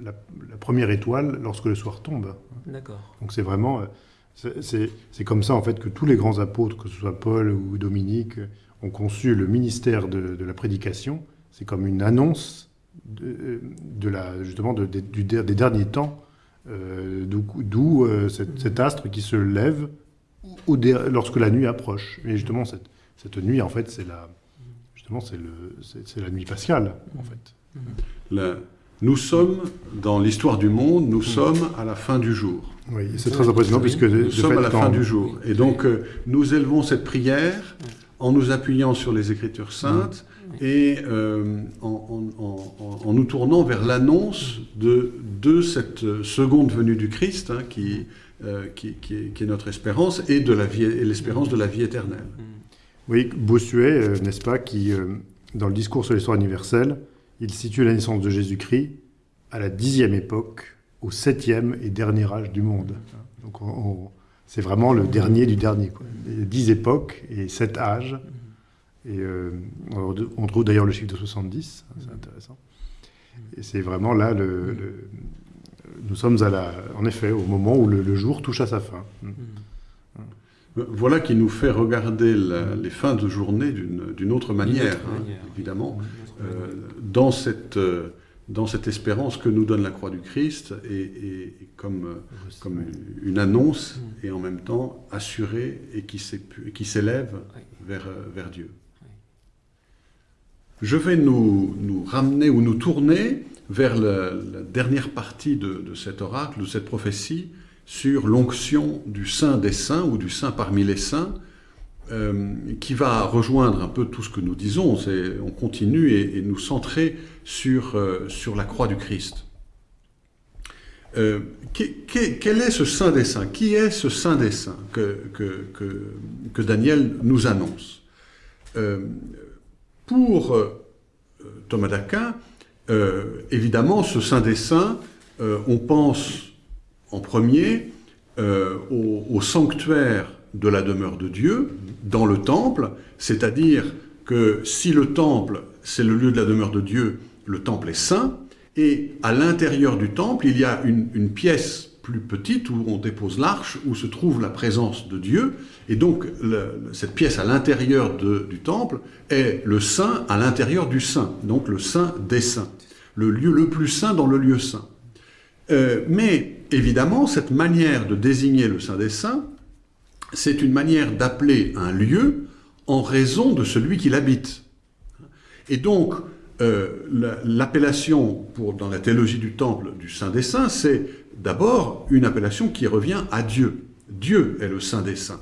la- la- la première étoile lorsque le soir tombe. d'accord. Donc c'est vraiment, euh, c'est- comme ça en fait que tous les grands apôtres, que ce soit Paul ou Dominique, euh, ont conçu le ministère de, de la prédication. C'est comme une annonce de, de la, justement de- du, des derniers temps, euh, d'où d'où, euh, cet, cet astre qui se lève lorsque la nuit approche. Et justement cette, cette nuit en fait c'est la, justement c'est le, c'est c'est la nuit pascale en fait. Le- nous sommes, dans l'histoire du monde, nous sommes à la fin du jour. Oui, c'est très impressionnant puisque de, Nous de sommes fait, à la fin du jour. Et donc, euh, nous élevons cette prière en nous appuyant sur les Écritures saintes et euh, en, en- en- en- en nous tournant vers l'annonce de, de cette euh, seconde venue du Christ, hein, qui, euh, qui, qui est, qui est notre espérance, et de la vie, et l'espérance de la vie éternelle. Oui, Bossuet, euh, n'est-ce pas, qui, euh, dans le discours sur l'histoire universelle, il situe la naissance de Jésus-Christ à la dixième époque, au septième et dernier âge du monde. Donc, on- on- c'est vraiment le dernier du dernier. Quoi. Il y a dix époques et sept âges. Et euh, on trouve d'ailleurs le chiffre de 70, hein, c'est intéressant. Et c'est vraiment là, le, le- nous sommes à la, en effet au moment où le, le jour touche à sa fin. Voilà qui nous fait regarder la- les fins de journée d'une autre manière, autre hein, manière, évidemment. Euh, dans, cette, euh, dans cette espérance que nous donne la croix du Christ et, et- et comme, euh, comme une, une annonce et en même temps assurée et qui s'élève Oui. vers, vers Dieu. Je vais nous, ramener ou nous tourner vers la, dernière partie de, cet oracle, de cette prophétie, sur l'onction du saint des saints ou du saint parmi les saints, euh, qui va rejoindre un peu tout ce que nous disons. On continue et, nous centrer sur, euh, sur la croix du Christ. Euh, quel est ce Saint des Saints? Qui est ce Saint des Saints que, Daniel nous annonce? Pour euh, Thomas d'Aquin, euh, évidemment, ce Saint des Saints, euh, on pense en premier au, sanctuaire de la demeure de Dieu, dans le temple, c'est-à-dire que si le temple, c'est le lieu de la demeure de Dieu, le temple est saint, et à l'intérieur du temple, il y a une, pièce plus petite où on dépose l'arche, où se trouve la présence de Dieu, et donc cette pièce à l'intérieur du temple est le saint à l'intérieur du saint, donc le saint des saints, le lieu le plus saint dans le lieu saint. Euh, mais évidemment, cette manière de désigner le saint des saints, c'est une manière d'appeler un lieu en raison de celui qui l'habite. Et donc, euh, l'appellation dans la théologie du temple du Saint des Saints, c'est d'abord une appellation qui revient à Dieu. Dieu est le Saint des Saints.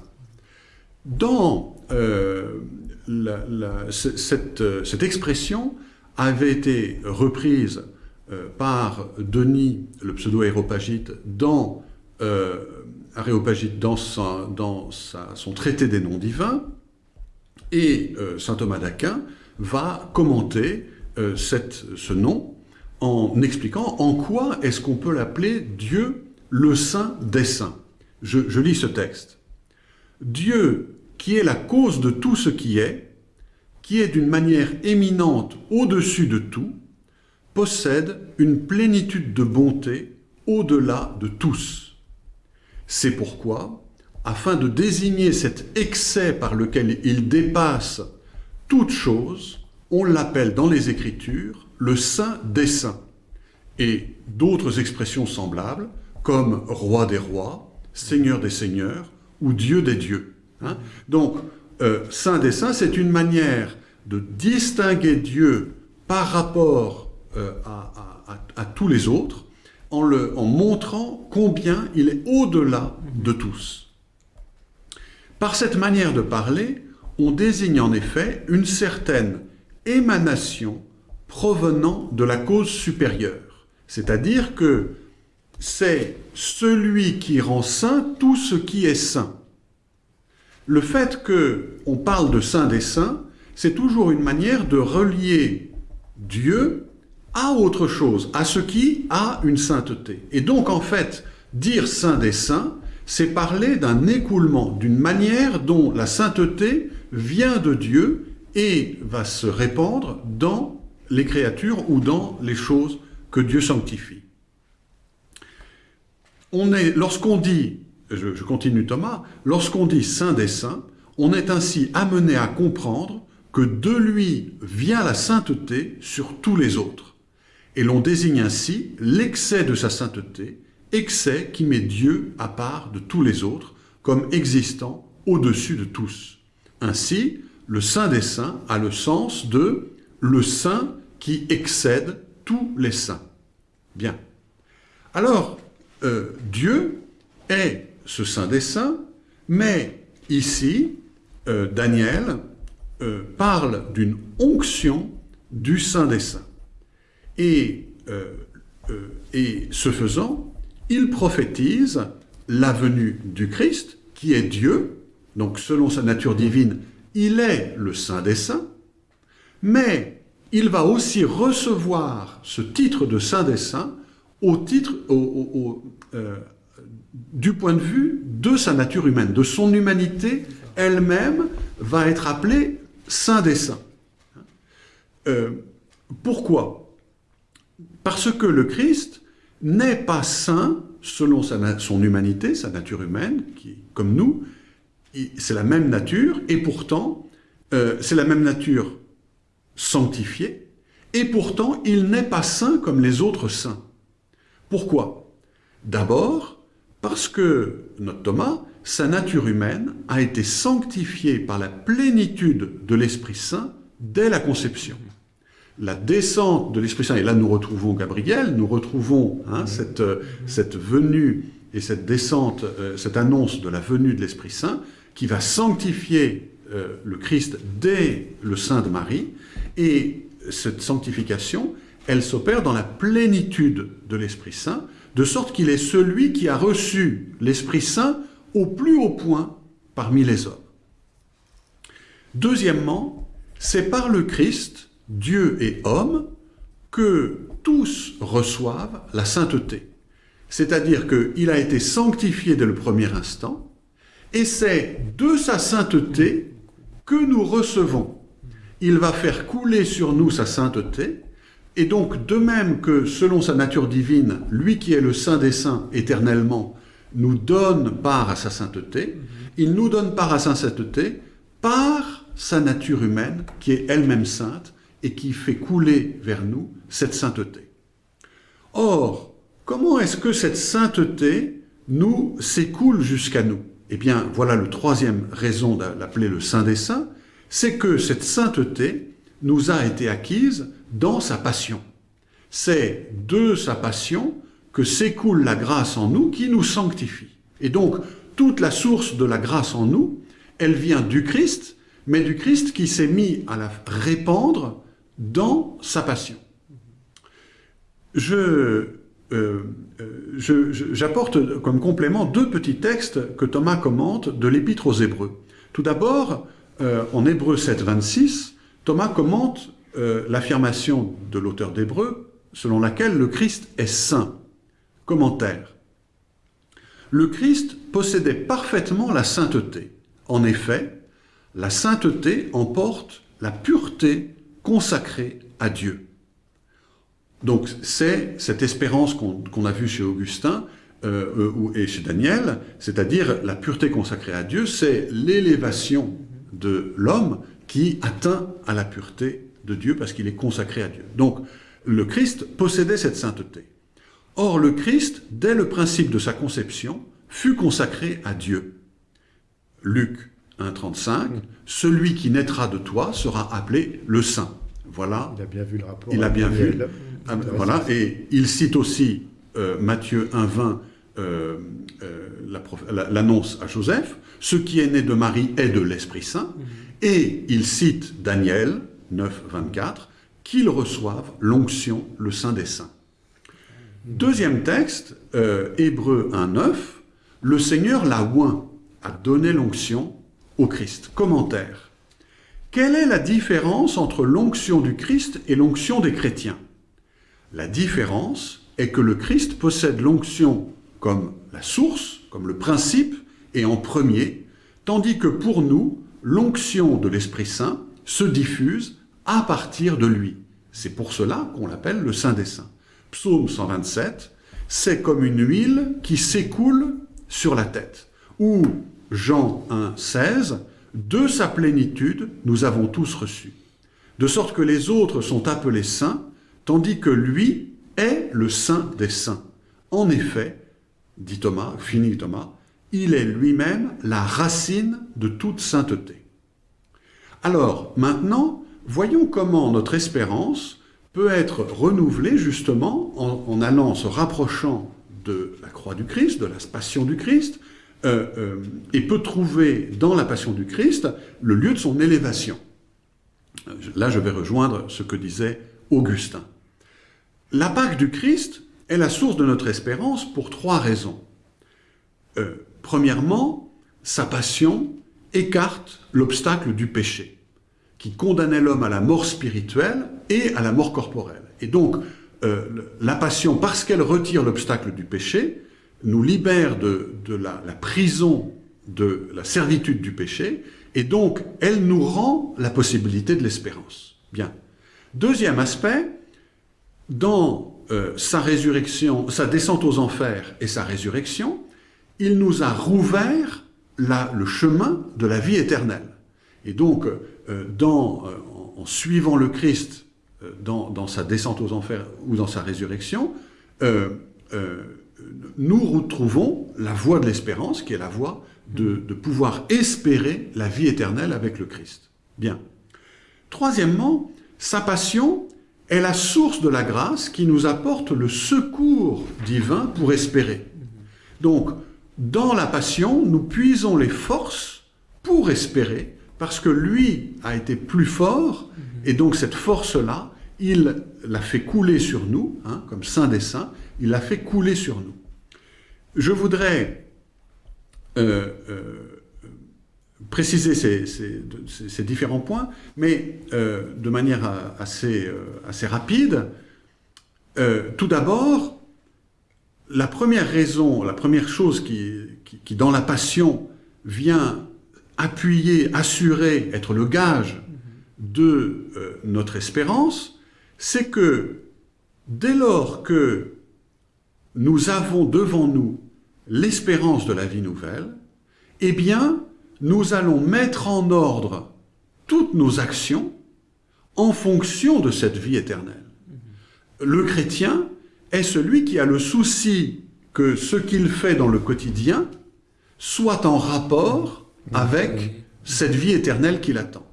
Dans euh, la, la, cette, expression avait été reprise euh, par Denis, le pseudo-aéropagite, dans euh, Aréopagite dans, son traité des noms divins, et euh, saint Thomas d'Aquin va commenter euh, cette, ce nom en expliquant en quoi est-ce qu'on peut l'appeler Dieu le Saint des Saints. Je, je lis ce texte. Dieu qui est la cause de tout ce qui est, qui est d'une manière éminente au-dessus de tout, possède une plénitude de bonté au-delà de tous c'est pourquoi, afin de désigner cet excès par lequel il dépasse toute chose, on l'appelle dans les Écritures le Saint des Saints, et d'autres expressions semblables, comme Roi des Rois, Seigneur des Seigneurs, ou Dieu des Dieux. Hein Donc, euh, Saint des Saints, c'est une manière de distinguer Dieu par rapport euh, à, tous les autres, en, le, en montrant combien il est au-delà de tous. Par cette manière de parler, on désigne en effet une certaine émanation provenant de la cause supérieure. C'est-à-dire que c'est celui qui rend saint tout ce qui est saint. Le fait qu'on parle de saint des saints, c'est toujours une manière de relier Dieu à autre chose, à ce qui a une sainteté. Et donc, en fait, dire saint des saints, c'est parler d'un écoulement, d'une manière dont la sainteté vient de Dieu et va se répandre dans les créatures ou dans les choses que Dieu sanctifie. On est, lorsqu'on dit, je, je continue Thomas, lorsqu'on dit saint des saints, on est ainsi amené à comprendre que de lui vient la sainteté sur tous les autres et l'on désigne ainsi l'excès de sa sainteté, excès qui met Dieu à part de tous les autres, comme existant au-dessus de tous. Ainsi, le Saint des Saints a le sens de le Saint qui excède tous les saints. Bien. Alors, euh, Dieu est ce Saint des Saints, mais ici, euh, Daniel euh, parle d'une onction du Saint des Saints. Et, et ce faisant, il prophétise la venue du Christ, qui est Dieu, donc selon sa nature divine, il est le Saint des Saints, mais il va aussi recevoir ce titre de Saint des Saints au titre, euh, du point de vue de sa nature humaine, de son humanité elle-même va être appelée Saint des Saints. Euh, pourquoi? Parce que le Christ n'est pas saint selon son humanité, sa nature humaine, qui, comme nous, c'est la même nature, et pourtant, euh, c'est la même nature sanctifiée, et pourtant, il n'est pas saint comme les autres saints. Pourquoi? D'abord, parce que, notre Thomas, sa nature humaine a été sanctifiée par la plénitude de l'Esprit Saint dès la conception. La descente de l'Esprit Saint, et là nous retrouvons Gabriel, nous retrouvons hein, cette, cette, venue et cette descente, euh, cette annonce de la venue de l'Esprit Saint, qui va sanctifier euh, le Christ dès le sein de Marie, et cette sanctification, elle s'opère dans la plénitude de l'Esprit Saint, de sorte qu'il est celui qui a reçu l'Esprit Saint au plus haut point parmi les hommes. Deuxièmement, c'est par le Christ, Dieu et homme, que tous reçoivent la sainteté. C'est-à-dire qu'il a été sanctifié dès le premier instant, et c'est de sa sainteté que nous recevons. Il va faire couler sur nous sa sainteté, et donc de même que selon sa nature divine, lui qui est le Saint des Saints éternellement, nous donne part à sa sainteté, il nous donne part à sa sainteté par sa nature humaine qui est elle-même sainte et qui fait couler vers nous cette sainteté. Or, comment est-ce que cette sainteté nous s'écoule jusqu'à nous? Eh bien, voilà le troisième raison de l'appeler le Saint des Saints, c'est que cette sainteté nous a été acquise dans sa passion. C'est de sa passion que s'écoule la grâce en nous qui nous sanctifie. Et donc, toute la source de la grâce en nous, elle vient du Christ, mais du Christ qui s'est mis à la répandre dans sa passion. Je, euh, euh, j'apporte comme complément deux petits textes que Thomas commente de l'Épître aux Hébreux. Tout d'abord, euh, en Hébreux 7, 26, Thomas commente l'affirmation de l'auteur d'Hébreux selon laquelle le Christ est saint. Commentaire. Le Christ possédait parfaitement la sainteté. En effet, la sainteté emporte la pureté consacrée à Dieu. Donc c'est cette espérance qu'on a vue chez Augustin euh, et chez Daniel, c'est-à-dire la pureté consacrée à Dieu, c'est l'élévation de l'homme qui atteint à la pureté de Dieu parce qu'il est consacré à Dieu. Donc le Christ possédait cette sainteté. Or, le Christ, dès le principe de sa conception, fut consacré à Dieu. Luc 1,35, celui qui naîtra de toi sera appelé le Saint. Voilà. Il a bien vu le rapport. Il a bien vu. Ah, voilà. Et il cite aussi euh, Matthieu 1,20, euh, euh, l'annonce à Joseph. Ce qui est né de Marie est de l'Esprit Saint. Mhm. Et il cite Daniel 9, 24, qu'ils reçoivent l'onction, le Saint des Saints. Deuxième texte, euh, Hébreu 1.9, le Seigneur l'a oint, a donné l'onction au Christ. Commentaire. Quelle est la différence entre l'onction du Christ et l'onction des chrétiens? La différence est que le Christ possède l'onction comme la source, comme le principe, et en premier, tandis que pour nous, l'onction de l'Esprit Saint se diffuse à partir de lui. C'est pour cela qu'on l'appelle le Saint des Saints. Psaume 127, c'est comme une huile qui s'écoule sur la tête. Ou Jean 1, 16, de sa plénitude, nous avons tous reçu. De sorte que les autres sont appelés saints, tandis que lui est le saint des saints. En effet, dit Thomas, finit Thomas, il est lui-même la racine de toute sainteté. Alors, maintenant, voyons comment notre espérance peut être renouvelé justement en, allant se rapprochant de la croix du Christ, de la passion du Christ, euh, euh, et peut trouver dans la passion du Christ le lieu de son élévation. Là, je vais rejoindre ce que disait Augustin. La Pâque du Christ est la source de notre espérance pour trois raisons. Euh, premièrement, sa passion écarte l'obstacle du péché qui condamnait l'homme à la mort spirituelle et à la mort corporelle. Et donc, euh, la passion, parce qu'elle retire l'obstacle du péché, nous libère de, la, la, prison de la servitude du péché, et donc elle nous rend la possibilité de l'espérance. Bien. Deuxième aspect, dans euh, sa résurrection, sa descente aux enfers et sa résurrection, il nous a rouvert la, le chemin de la vie éternelle. Et donc, euh, dans, euh, en suivant le Christ euh, dans, sa descente aux enfers ou dans sa résurrection, nous retrouvons la voie de l'espérance, qui est la voie de, de, pouvoir espérer la vie éternelle avec le Christ. Bien. Troisièmement, sa passion est la source de la grâce qui nous apporte le secours divin pour espérer. Donc, dans la passion, nous puisons les forces pour espérer parce que lui a été plus fort, et donc cette force-là, il l'a fait couler sur nous, hein, comme Saint des Saints, il l'a fait couler sur nous. Je voudrais euh, euh, préciser ces, différents points, mais euh, de manière assez, euh, assez rapide. Euh, tout d'abord, la première raison, la première chose qui, qui, dans la passion, vient appuyer, assurer, être le gage de notre espérance, c'est que dès lors que nous avons devant nous l'espérance de la vie nouvelle, eh bien, nous allons mettre en ordre toutes nos actions en fonction de cette vie éternelle. Le chrétien est celui qui a le souci que ce qu'il fait dans le quotidien soit en rapport avec cette vie éternelle qu'il attend.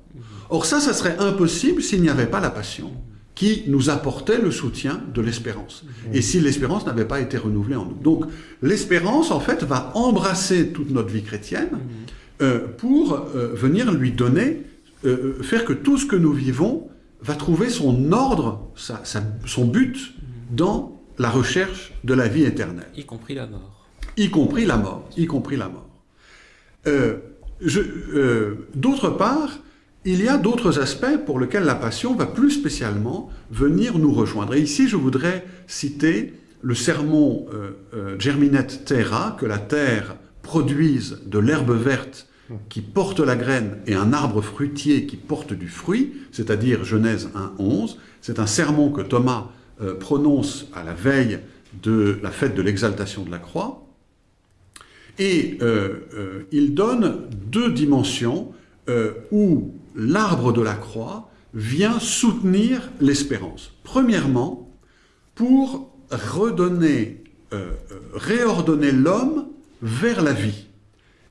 Or ça, ça serait impossible s'il n'y avait pas la passion qui nous apportait le soutien de l'espérance. Et si l'espérance n'avait pas été renouvelée en nous. Donc l'espérance, en fait, va embrasser toute notre vie chrétienne pour euh, venir lui donner, euh, faire que tout ce que nous vivons va trouver son ordre, sa- sa- son but dans la recherche de la vie éternelle y compris la mort. y compris la mort, y compris la mort. Euh, euh, D'autre part, il y a d'autres aspects pour lesquels la passion va plus spécialement venir nous rejoindre. Et ici, je voudrais citer le sermon euh, euh, Germinate Terra, que la terre produise de l'herbe verte qui porte la graine et un arbre fruitier qui porte du fruit, c'est-à-dire Genèse 1.11. C'est un sermon que Thomas euh, prononce à la veille de la fête de l'exaltation de la croix. Et euh, euh, il donne deux dimensions où l'arbre de la croix vient soutenir l'espérance. Premièrement, pour redonner, réordonner l'homme vers la vie.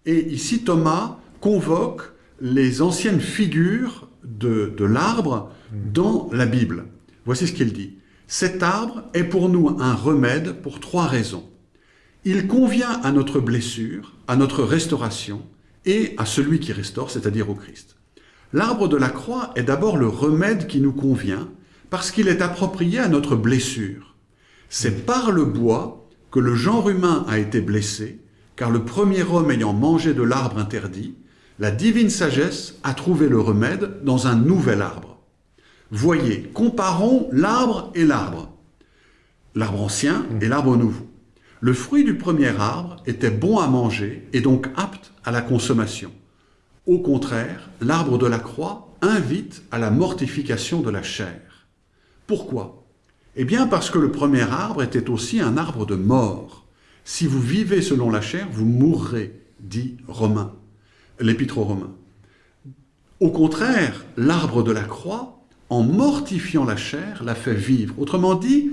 Et ici, Thomas convoque les anciennes figures de, l'arbre dans la Bible. Voici ce qu'il dit. Cet arbre est pour nous un remède pour trois raisons. Il convient à notre blessure, à notre restauration et à celui qui restaure, c'est-à-dire au Christ. L'arbre de la croix est d'abord le remède qui nous convient parce qu'il est approprié à notre blessure. C'est par le bois que le genre humain a été blessé, car le premier homme ayant mangé de l'arbre interdit, la divine sagesse a trouvé le remède dans un nouvel arbre. Voyez, comparons l'arbre et l'arbre, l'arbre ancien et l'arbre nouveau. Le fruit du premier arbre était bon à manger et donc apte à la consommation. Au contraire, l'arbre de la croix invite à la mortification de la chair. Pourquoi? Eh bien parce que le premier arbre était aussi un arbre de mort. Si vous vivez selon la chair, vous mourrez, dit Romain, l'épître aux Romains. Au contraire, l'arbre de la croix, en mortifiant la chair, la fait vivre. Autrement dit,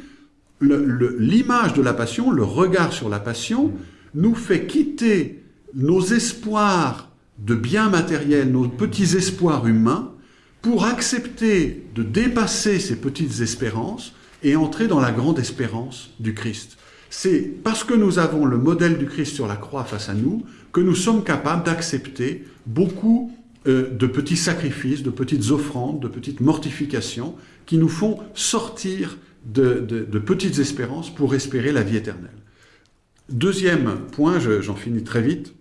l'image de la passion, le regard sur la passion, nous fait quitter nos espoirs de biens matériels, nos petits espoirs humains, pour accepter de dépasser ces petites espérances et entrer dans la grande espérance du Christ. C'est parce que nous avons le modèle du Christ sur la croix face à nous que nous sommes capables d'accepter beaucoup euh, de petits sacrifices, de petites offrandes, de petites mortifications qui nous font sortir de, petites espérances pour espérer la vie éternelle. Deuxième point, je- j'en finis très vite,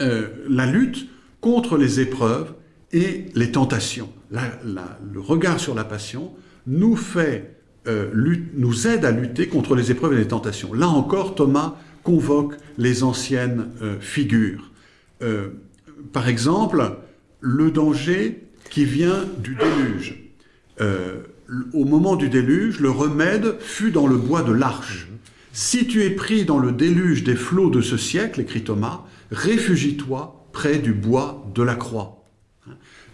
euh, la lutte contre les épreuves et les tentations. Le regard sur la passion nous fait, euh, nous aide à lutter contre les épreuves et les tentations. Là encore, Thomas convoque les anciennes euh, figures. Euh, par exemple, le danger qui vient du déluge. Au moment du déluge, le remède fut dans le bois de l'arche. Si tu es pris dans le déluge des flots de ce siècle, écrit Thomas, réfugie-toi près du bois de la croix.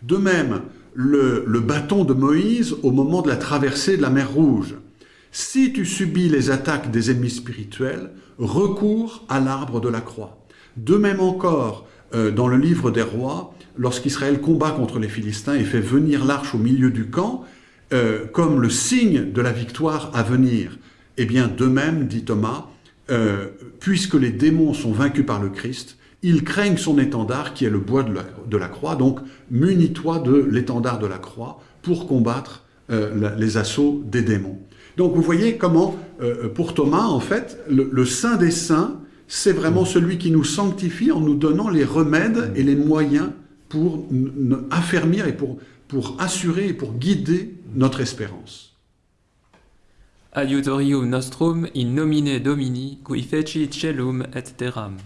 De même, le, bâton de Moïse au moment de la traversée de la mer Rouge. Si tu subis les attaques des ennemis spirituels, recours à l'arbre de la croix. De même encore, euh, dans le livre des rois, lorsqu'Israël combat contre les Philistins et fait venir l'arche au milieu du camp, euh, comme le signe de la victoire à venir. Eh bien, de même, dit Thomas, euh, puisque les démons sont vaincus par le Christ, Ils craignent son étendard qui est le bois de la, de la croix, donc munis-toi de l'étendard de la croix pour combattre euh, la- les assauts des démons. Donc vous voyez comment, euh, pour Thomas, en fait, le, le Saint des Saints, c'est vraiment celui qui nous sanctifie en nous donnant les remèdes et les moyens pour affermir et pour, pour assurer et pour guider notre espérance. Adiutorium nostrum in nomine Domini, qui feci celum et terram.